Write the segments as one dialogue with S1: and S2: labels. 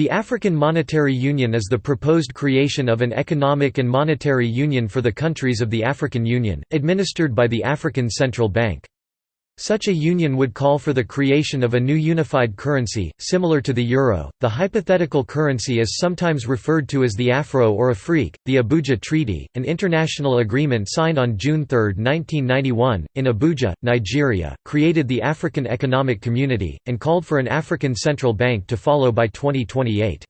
S1: The African Monetary Union is the proposed creation of an economic and monetary union for the countries of the African Union, administered by the African Central Bank. Such a union would call for the creation of a new unified currency, similar to the euro. The hypothetical currency is sometimes referred to as the Afro or Afrique. The Abuja Treaty, an international agreement signed on June 3, 1991, in Abuja, Nigeria, created the African Economic Community, and called for an African Central Bank to follow by 2028.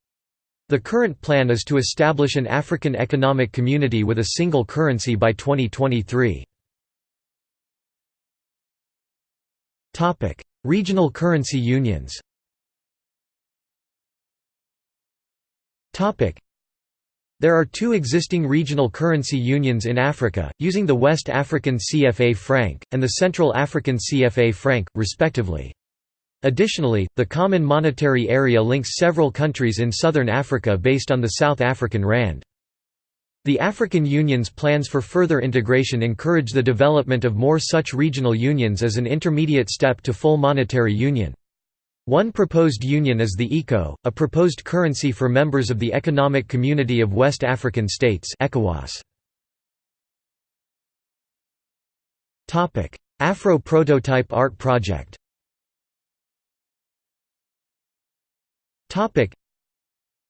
S1: The current plan is to establish an African Economic Community with a single currency by 2023. Regional currency unions. Topic: There are two existing regional currency unions in Africa, using the West African CFA franc and the Central African CFA franc, respectively. Additionally, the Common Monetary Area links several countries in southern Africa based on the South African rand. The African Union's plans for further integration encourage the development of more such regional unions as an intermediate step to full monetary union. One proposed union is the ECO, a proposed currency for members of the Economic Community of West African States. Afro Prototype Art Project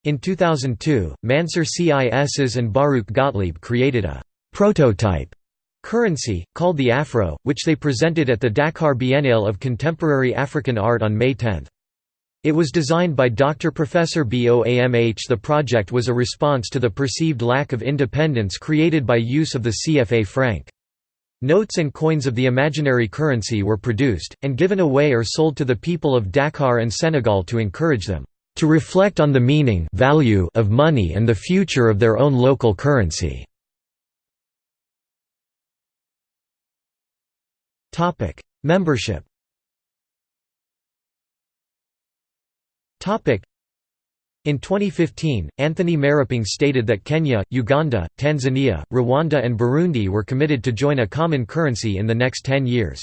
S1: in 2002, Mansur Cis and Baruch Gottlieb created a «prototype» currency, called the Afro, which they presented at the Dakar Biennale of Contemporary African Art on May 10. It was designed by Dr. Professor Boamh. The project was a response to the perceived lack of independence created by use of the CFA franc. Notes and coins of the imaginary currency were produced, and given away or sold to the people of Dakar and Senegal to encourage them to reflect on the meaning value of money and the future of their own local currency. Membership in 2015, Anthony Maruping stated that Kenya, Uganda, Tanzania, Rwanda and Burundi were committed to join a common currency in the next 10 years.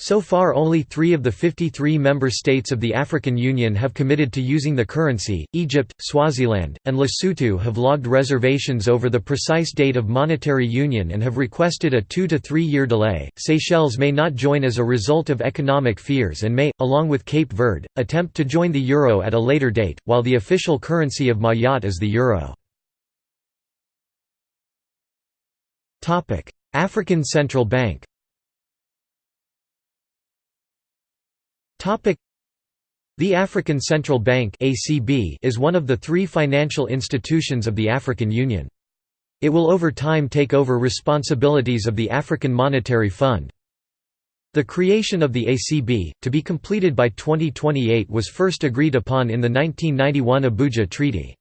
S1: So far only three of the 53 member states of the African Union have committed to using the currency, Egypt, Swaziland, and Lesotho have logged reservations over the precise date of monetary union and have requested a two to three year delay. Seychelles may not join as a result of economic fears and may, along with Cape Verde, attempt to join the euro at a later date, while the official currency of Mayotte is the euro. African Central Bank The African Central Bank is one of the three financial institutions of the African Union. It will over time take over responsibilities of the African Monetary Fund. The creation of the ACB, to be completed by 2028 was first agreed upon in the 1991 Abuja Treaty.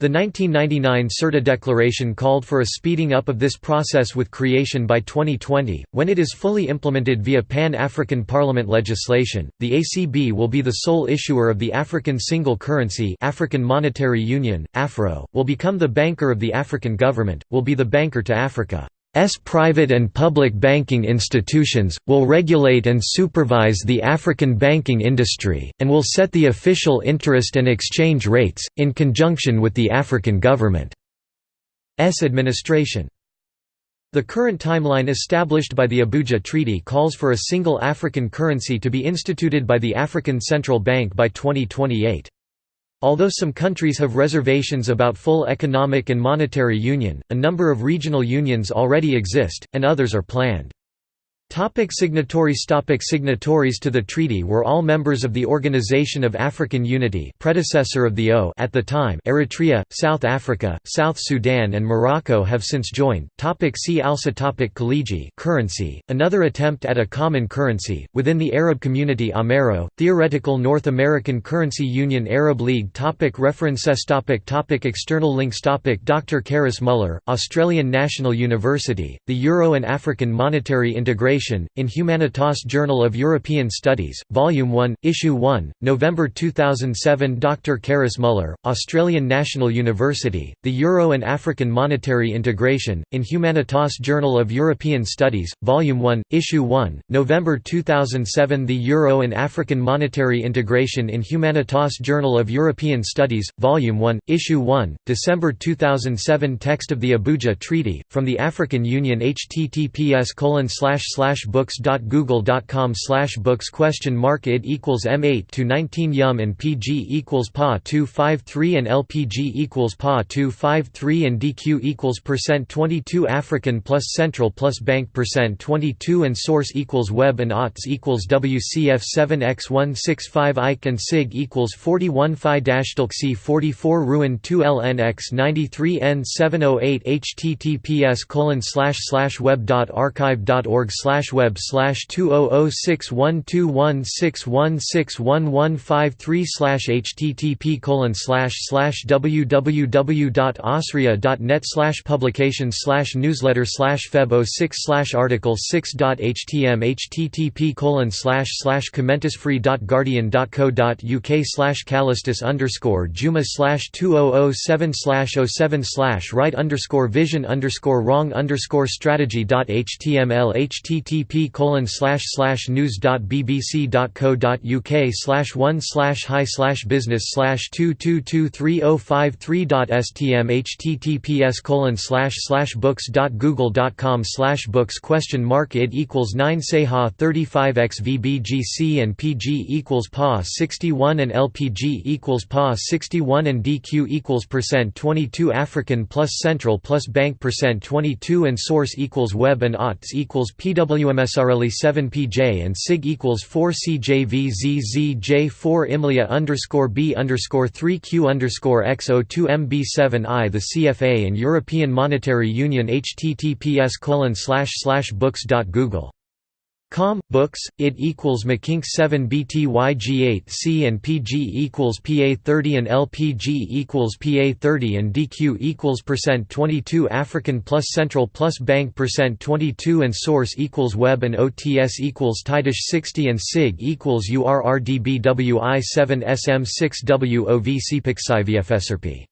S1: The 1999 Sirte Declaration called for a speeding up of this process with creation by 2020. When it is fully implemented via Pan African Parliament legislation, the ACB will be the sole issuer of the African Single Currency, African Monetary Union, AFRO, will become the banker of the African government, will be the banker to Africa. S private and public banking institutions, will regulate and supervise the African banking industry, and will set the official interest and exchange rates, in conjunction with the African government's administration. The current timeline established by the Abuja Treaty calls for a single African currency to be instituted by the African Central Bank by 2028. Although some countries have reservations about full economic and monetary union, a number of regional unions already exist, and others are planned. Topic signatories Topic Signatories to the treaty were all members of the Organization of African Unity predecessor of the O at the time Eritrea, South Africa, South Sudan and Morocco have since joined. Topic see also topic Khaliji currency, another attempt at a common currency, within the Arab community Amero, theoretical North American Currency Union Arab League topic References topic topic External links topic Dr. Karis Muller, Australian National University, The Euro and African Monetary Integration In Humanitas Journal of European Studies, Volume 1, Issue 1, November 2007 Dr. Karis Muller, Australian National University, The Euro and African Monetary Integration, in Humanitas Journal of European Studies, Volume 1, Issue 1, November 2007 The Euro and African Monetary Integration in Humanitas Journal of European Studies, Volume 1, Issue 1, December 2007 Text of the Abuja Treaty, from the African Union https books.google.com books question mark id equals m8 to 19 yum and pg equals pa 253 and lpg equals pa 253 and dq equals percent 22 African plus Central plus Bank percent 22 and source equals web and aughts equals WCF 7x165 Ike and sig equals 41 phi dash 44 ruin 2 lnx 93 n 708 https colon slash slash web dot archive dot org slash web slash two oh oh six one two one six one six one one five three slash http colon slash slash www dot osria dot net slash publications slash newsletter slash feb 06 slash article 6 dot htm http colon slash slash commentisfree dot guardian dot co dot uk slash callistus underscore juma slash two oh oh seven slash 07 slash right underscore vision underscore wrong underscore strategy dot html http colon slash slash news dot bbc dot co dot uk slash one slash high slash business slash two two two three oh five three dot stm https colon slash slash books dot google dot com slash books question mark id equals nine seha 35 x vbgc and pg equals pa 61 and lpg equals pa 61 and dq equals percent 22 african plus central plus bank percent 22 and source equals web and aughts equals pwmsrle 7 pj and sig equals 4 cjvzzj 4 imlia underscore b underscore 3 q underscore x02 mb7 i the CFA and European Monetary Union https colon slash slash books dot google Com books it equals McKink 7 BTYG 8 C and PG equals PA 30 and LPG equals PA 30 and DQ equals percent 22 African plus Central plus Bank percent 22 and Source equals Web and OTS equals Tidish 60 and SIG equals URRDBWI 7 SM 6 WOV CPIC